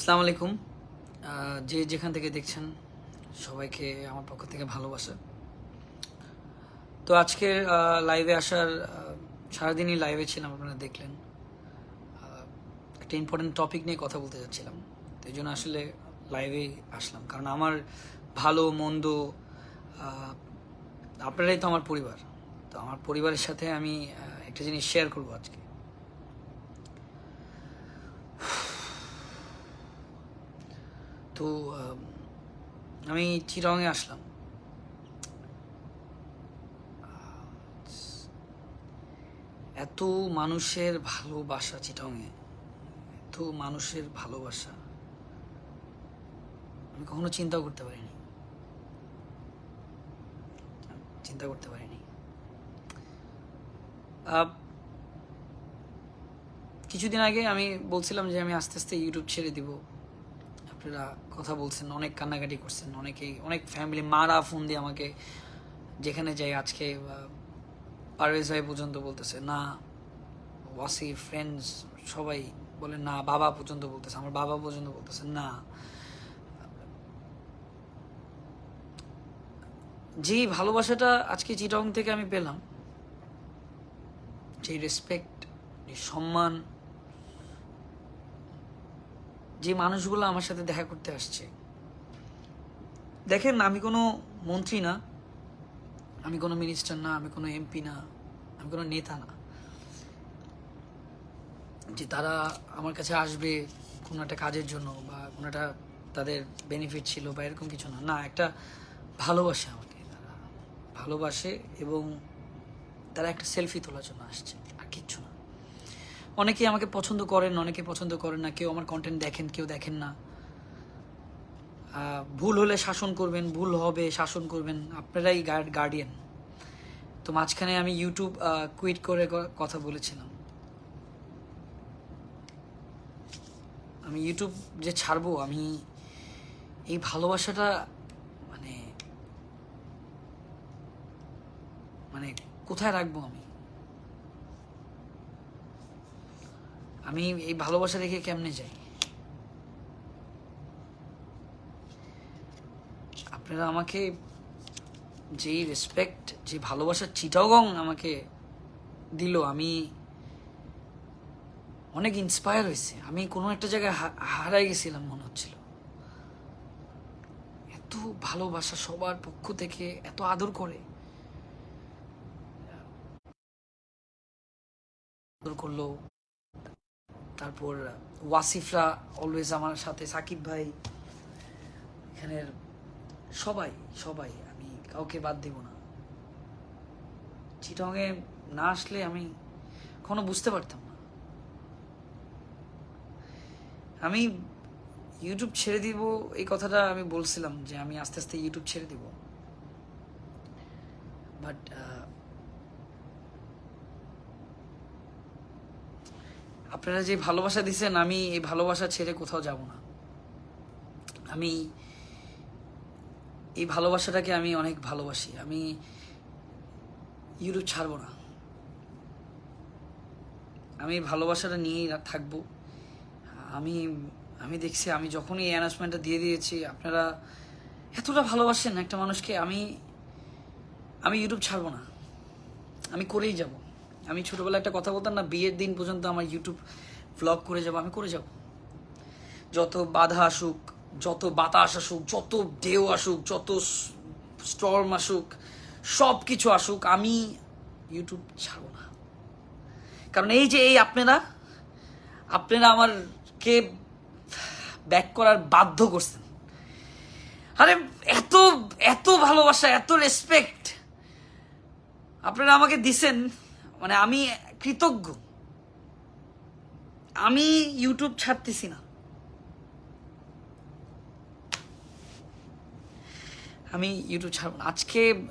আসসালামু আলাইকুম। যে যেখান থেকে দেখছেন সবাইকে আমার পক্ষ থেকে ভালোবাসা। তো আজকে লাইভে আসার সারাদিনই লাইভে ছিলাম, আপনারা দেখলেন। একটা ইম্পর্টেন্ট টপিক নিয়ে কথা বলতে যাচ্ছিলাম। তো এই জন্য আসলে লাইভে আসলাম। কারণ আমার ভালো, মন্দ আপনারাই তো আমার পরিবার। তো আমার পরিবারের সাথে আমি একটা জিনিস শেয়ার করব আজকে। তো আম, চিরঙে আসলাম। এত মানুষের ভালোবাসা চিটংয়ে এত মানুষের ভালোবাসা আমি কখনো চিন্তা করতে পারিনি। চিন্তা করতে পারিনি। কিছুদিন আগে আমি বলছিলাম যে আমি আস্তে আস্তে ইউটিউব ছেড়ে দিব। আপনারা কথা বলছেন, অনেক কান্নাকাটি করছেন, অনেকেই, অনেক ফ্যামিলি মারা ফোন দিয়ে আমাকে যেখানে যাই আজকে পারভেজ ভাই পর্যন্ত বলতেছে, না ওয়াসি ফ্রেন্ডস সবাই বলে, না, বাবা পর্যন্ত বলতেছে, আমার বাবা পর্যন্ত বলতেছে, না। যে ভালোবাসাটা আজকে চিটং থেকে আমি পেলাম, যে রেসপেক্ট সম্মান যে মানুষগুলো আমার সাথে দেখা করতে আসছে। দেখেন, আমি কোনো মন্ত্রী না, আমি কোনো মিনিস্টার না, আমি কোনো এমপি না, আমি কোনো নেতা না। যে তারা আমার কাছে আসবে কোনো একটা কাজের জন্য বা কোনো একটা তাদের বেনিফিট ছিল বা এরকম কিছু না। না, একটা ভালোবাসে আমাকে তারা। ভালোবাসে এবং তারা একটা সেলফি তোলার জন্য আসছে, আর কিচ্ছু না। অনেকেই আমাকে পছন্দ করেন অনেকে পছন্দ করেন না। কেউ আমার কন্টেন্ট দেখেন, কেউ দেখেন না। ভুল হলে শাসন করবেন, ভুল হবে, শাসন করবেন। আপনারাই গার্ডিয়ান তো মাঝখানে আমি ইউটিউব কুইট করে কথা বলেছিলাম। আমি ইউটিউব যে ছাড়বো, আমি এই ভালোবাসাটা মানে মানে কোথায় রাখব আমি? আমি এই ভালোবাসা রেখে কেমনে যাই? আপনারা আমাকে যেই রেসপেক্ট যে ভালোবাসার চিটাগং আমাকে দিল, আমি অনেক ইন্সপায়ার হয়েছে। আমি কোনো একটা জায়গায় হারাই গেছিলাম মনে হচ্ছিল। এত ভালোবাসা সবার পক্ষ থেকে, এত আদর করে। আদর করল। তারপর, ওয়াসিফরা অলওয়েজ আমার সাথে, সাকিব ভাই, এখানের সবাই সবাই, আমি কাউকে বাদ দেব না। চিটংয়ে না আসলে আমি কখনো বুঝতে পারতাম না। আমি ইউটিউব ছেড়ে দিব, এই কথাটা আমি বলছিলাম যে আমি আস্তে আস্তে ইউটিউব ছেড়ে দিব। বাট আপনারা যে ভালোবাসা দিছেন, আমি এই ভালোবাসা ছেড়ে কোথাও যাব না। আমি এই ভালোবাসাটাকে আমি অনেক ভালোবাসি। আমি ইউটিউব ছাড়বো না। আমি এই ভালোবাসাটা নিয়েই থাকব। আমি আমি দেখছি, আমি যখনই এই অ্যানাউন্সমেন্টটা দিয়ে দিয়েছি, আপনারা এতটা ভালোবাসেন একটা মানুষকে, আমি আমি ইউটিউব ছাড়বো না। আমি করেই যাব। আমি ছোটবেলায় একটা কথা বলতাম না, বিয়ের দিন পর্যন্ত আমার ইউটিউব ব্লগ করে যাব, আমি করে যাব। যত বাধা আসুক, যত বাতাস আসুক, যত ঢেউ আসুক, যত স্টর্ম আসুক সব কিছু আসুক, আমি ইউটিউব ছাড়বো না। কারণ এই যে এই আপনারা আপনারা আমারকে ব্যাক করার বাধ্য করছেন। আরে, এত এত ভালোবাসা, এত রেসপেক্ট আপনারা আমাকে দিছেন। মানে আমি কৃতজ্ঞ। আমি ইউটিউব ছাড়তেছি না। আমি ইউটিউব ছাড়ব না। আজকে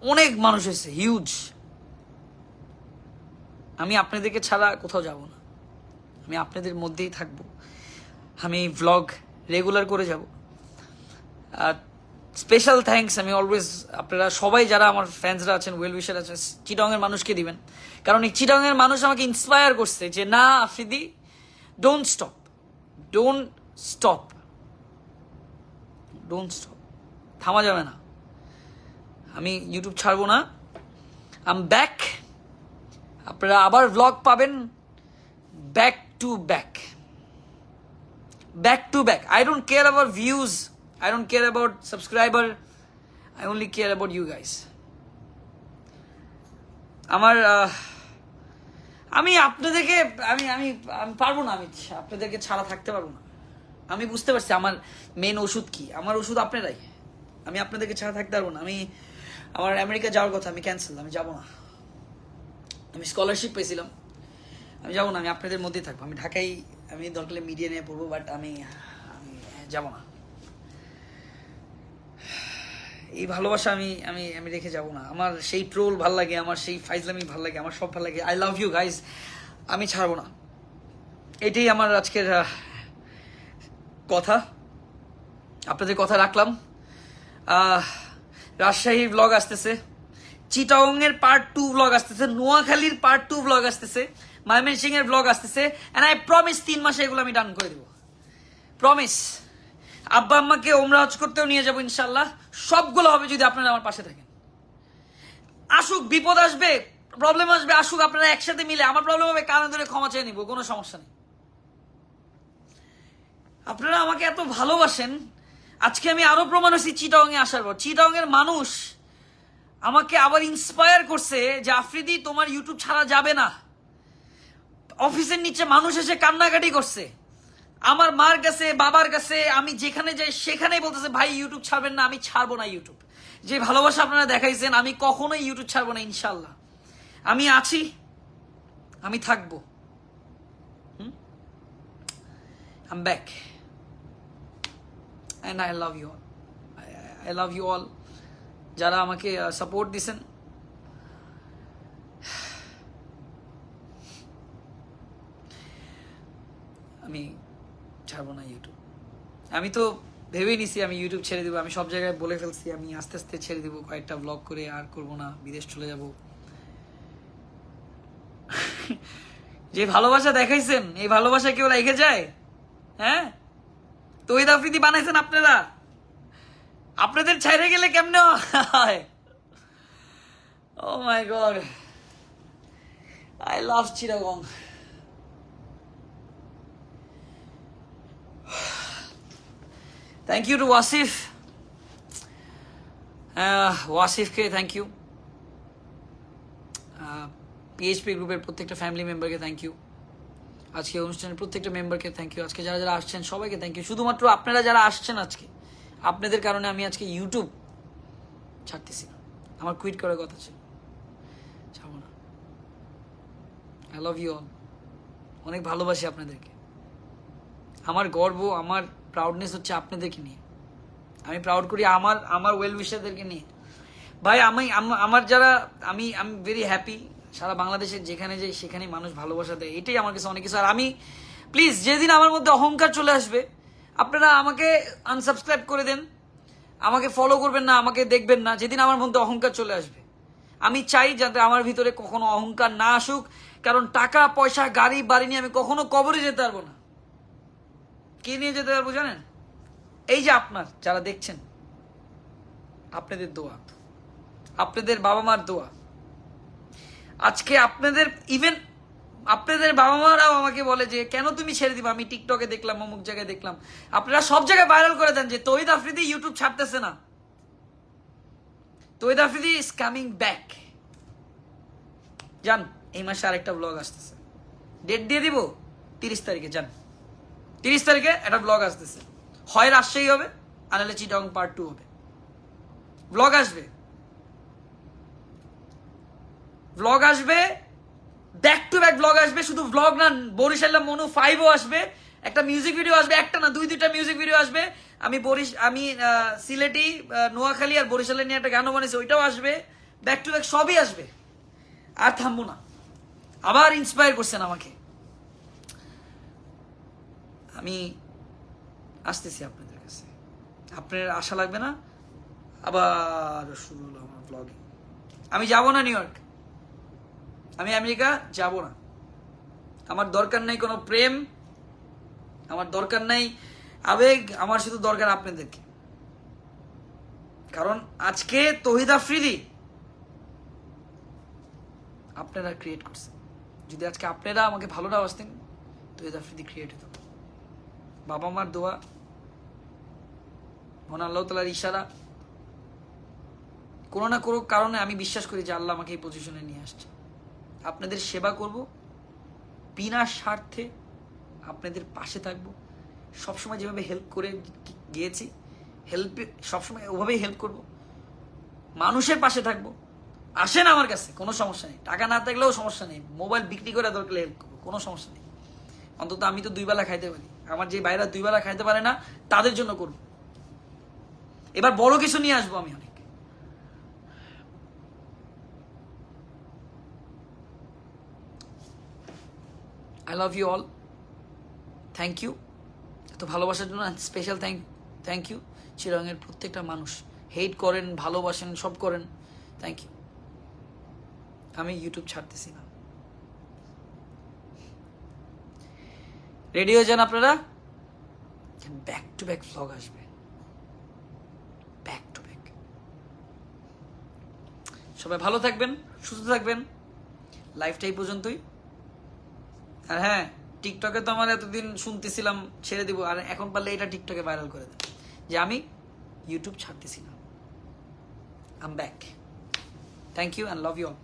অনেক মানুষ এসেছে হিউজ আমি আপনাদেরকে ছাড়া কোথাও যাব না। আমি আপনাদের মধ্যেই থাকব। আমি ভ্লগ রেগুলার করে যাব। আর স্পেশাল থ্যাঙ্কস আমি অলওয়েজ আপনারা সবাই যারা আমার ফ্যান্সরা আছেন ওয়েল উইশার আছেন চিটংয়ের মানুষকে দিবেন। কারণ এই চিটংয়ের মানুষ আমাকে ইন্সপায়ার করছে যে, না, Afridi don't stop don't stop don't stop থামা যাবে না। আমি ইউটিউব ছাড়বো না। আম ব্যাক আপনারা আবার ব্লগ পাবেন। Back to back back to back I don't care about views I don't care about subscriber I only care about you guys আমার আমি আপনাদেরকে, আমি আমি আমি পারব না, আমি আপনাদেরকে ছাড়া থাকতে পারব না। আমি বুঝতে পারছি আমার মেন ওষুধ কি। আমার ওষুধ আপনারাই। আমি আপনাদেরকে ছাড়া থাকতে পারব না। আমি, আমার আমেরিকা যাওয়ার কথা, আমি ক্যান্সেল আমি যাব না। আমি স্কলারশিপ পেয়েছিলাম। আমি যাব না, আমি আপনাদের মধ্যেই থাকব। আমি ঢাকায়, আমি দরকার মিডিয়া নিয়ে পড়ব বাট আমি আমি যাব না। এই ভালোবাসা আমি আমি আমি রেখে যাব না। আমার সেই ট্রোল ভালো লাগে আমার সেই ফাইজলামি ভালো লাগে আমার সব ভালো লাগে। আই লাভ ইউ গাইজ আমি ছাড়বো না। এটাই আমার আজকের কথা। আপনাদের কথা রাখলাম। আহ, রাজশাহীর ব্লগ আসতেছে। চিটাং এর পার্ট টু ব্লগ আসতেছে। নোয়াখালীর পার্ট টু ব্লগ আসতেছে। ময়মনসিং এর ব্লগ আসতেছে। এন্ড আই প্রমিস তিন মাসে এগুলো আমি ডান করে দেবো। প্রমিস আব্বা আম্মাকে ওমরা হজ করতেও নিয়ে যাব ইনশাল্লাহ সবগুলো হবে যদি আপনারা আমার পাশে থাকেন। আসুক, বিপদ আসবে প্রবলেম আসবে, আসুক, আপনারা একসাথে মিলে। আমার প্রবলেম হবে, কানে ধরে ক্ষমা চেয়ে নিবো, কোনো সমস্যা নেই। আপনারা আমাকে এত ভালোবাসেন। আজকে আমি আরও প্রমাণ হচ্ছি চিটাং এ আসার পর। চিটাং এর মানুষ আমাকে আবার ইন্সপায়ার করছে যে, আফ্রিদি, তোমার ইউটিউব ছাড়া যাবে না। অফিসের নিচে মানুষ এসে কান্নাকাটি করছে। আমার মার কাছে, বাবার কাছে, আমি যেখানে যাই, সেখানেই বলতেছে, ভাই ইউটিউব ছাড়বেন না, আমি ছাড়বো না ইউটিউব যে ভালোবাসা আপনারা দেখাইছেন, আমি কখনোই ইউটিউব ছাড়বো না ইনশাল্লাহ আমি আছি, আমি থাকব। I'm back and I love you all I love you all যারা আমাকে সাপোর্ট দিছেন। আমি ছাড়বো না ইউটিউব আমি তো ভেবেই নিছি আমি ইউটিউব ছেড়ে দিব, আমি সব জায়গায় বলে ফেলছি, আমি আস্তে আস্তে ছেড়ে দিব, কয়েকটা ব্লগ করে আর করব না, বিদেশ চলে যাব। যে ভালোবাসা দেখাইছেন, এই ভালোবাসা কেউ রেখে যায়? হ্যাঁ? তৈদ আফ্রিদি বানাইছেন আপনারা? আপনাদের ছাইরে গেলে কেমনে হয়? ও my god I love Chittagong thank you to Wasif ওয়াসিফকে thank you PHP গ্রুপের প্রত্যেকটা ফ্যামিলি মেম্বারকে থ্যাংক ইউ আজকে অনুষ্ঠানের প্রত্যেকটা মেম্বারকে থ্যাংক ইউ আজকে যারা যারা আসছেন, সবাইকে থ্যাংক ইউ শুধুমাত্র আপনারা যারা আসছেন আজকে, আপনাদের কারণে আমি আজকে ইউটিউব ছাড়তেছি না। আমার কুইট করার কথা ছিল। ছাড়বো না। আই লাভ ইউ অল অনেক ভালোবাসি আপনাদেরকে। আমার গর্ব, আমার প্রাউডনেস হচ্ছে আপনাদেরকে নিয়ে। আমি প্রাউড করি আমার আমার ওয়েল উইশারদেরকে নিয়ে। ভাই, আমি আমার যারা, আমি আমি ভেরি হ্যাপি সারা বাংলাদেশের যেখানে যাই সেখানে মানুষ ভালোবাসা দেয়। এটাই আমার কাছে অনেক কিছু। আর আমি প্লিজ যেদিন আমার মধ্যে অহংকার চলে আসবে, আপনারা আমাকে আনসাবস্ক্রাইব করে দেন। আমাকে ফলো করবেন না, আমাকে দেখবেন না, যেদিন আমার মধ্যে অহংকার চলে আসবে। আমি চাই যাতে আমার ভিতরে কখনো অহংকার না আসুক, কারণ টাকা, পয়সা, গাড়ি, বাড়ি নিয়ে আমি কখনো কবরে যেতে পারব না। কে নিয়ে যেতে পারব জানেন? এই যে আপনার, যারা দেখছেন, আপনাদের দোয়া, আপনাদের বাবা মার দোয়া। আজকে আপনাদের ইভেন আপনাদের বাবা মারাও আমাকে বলে যে, কেন তুমি ছেড়ে দিবা? আমি টিকটকে দেখলাম, অমুক জায়গায় দেখলাম। আপনারা সব জায়গায় ভাইরাল করে দেন যে তৈদ আফ্রিদি ইউটিউব ছাড়তেছে না। তৈদ আফ্রিদি ইজ কামিং ব্যাক যান, এই মাসে আরেকটা ব্লগ আসতেছে। ডেট দিয়ে দিব, তিরিশ তারিখে, যান। তিরিশ তারিখে একটা ব্লগ আসতেছে। হয় রাজশাহী হবে, আর নাহলে চিটং পার্ট টু হবে। ব্লগ আসবে। ব্লগ আসবে ব্যাক টু ব্যাক ব্লগ আসবে, শুধু ব্লগ না বরিশাল্লা মনু ফাইভও আসবে, একটা মিউজিক ভিডিও আসবে, একটা না, দুই, দুইটা মিউজিক ভিডিও আসবে। আমি বরিশ আমি সিলেটি নোয়াখালী আর বরিশালে নিয়ে একটা গানও বানিয়েছি, ওইটাও আসবে। ব্যাক টু ব্যাক সবই আসবে। আর থামবো না। আবার ইন্সপায়ার করছেন আমাকে। আমি আসতেছি আপনাদের কাছে। আপনার আশা লাগবে না? আবার শুরু হলো আমার ব্লগে আমি যাব না নিউ ইয়র্ক। আমি আমেরিকা যাব না। আমার দরকার নেই কোনো প্রেম। আমার দরকার নাই আবেগ। আমার শুধু দরকার আপনাদেরকে। কারণ আজকে তহিদ আফ্রিদি আপনারা ক্রিয়েট করছেন যদি আজকে আপনারা আমাকে ভালো না বাসতেন, তহিদ আফ্রিদি ক্রিয়েট হতো। বাবা মার দোয়া, মনে আল্লাহ তালার ইশারা। কোনো না কোনো কারণে আমি বিশ্বাস করি যে আল্লাহ আমাকে এই পজিশনে নিয়ে আসছে। আপনাদের সেবা করব, বিনা স্বার্থে আপনাদের পাশে থাকব। সবসময় যেভাবে হেল্প করে গিয়েছি হেল্প সবসময় ওভাবেই হেল্প করব। মানুষের পাশে থাকব। আসেন আমার কাছে, কোনো সমস্যা নেই। টাকা না থাকলেও সমস্যা নেই। মোবাইল বিক্রি করে দরকার হেল্প করব, কোনো সমস্যা নেই। অন্তত আমি তো দুই বেলা খাইতে পারি। আমার যে বাইরা দুই বেলা খাইতে পারে না, তাদের জন্য করব। এবার বড় কিছু নিয়ে আসব আমি অনেক। I love you all thank you এত ভালোবাসার জন্য স্পেশাল থ্যাংক থ্যাংক ইউ চিরঙের প্রত্যেকটা মানুষ। হেট করেন, ভালোবাসেন, সব করেন। থ্যাংক ইউ আমি ইউটিউব ছাড়তেছি না। রেডি হয়ে যান আপনারা? ব্যাক টু ব্যাক ভ্লগ আসবে। ব্যাক টু ব্যাক সবাই ভালো থাকবেন, সুস্থ থাকবেন। লাইফটা এই পর্যন্তই। আর হ্যাঁ টিকটকে তো আমার এতদিন শুনতেছিলাম, ছেড়ে দিব, আর এখন পারলে এটা টিকটকে ভাইরাল করে দেন। যে আমি ইউটিউব ছাড়তেছি না I'm back thank you and love you all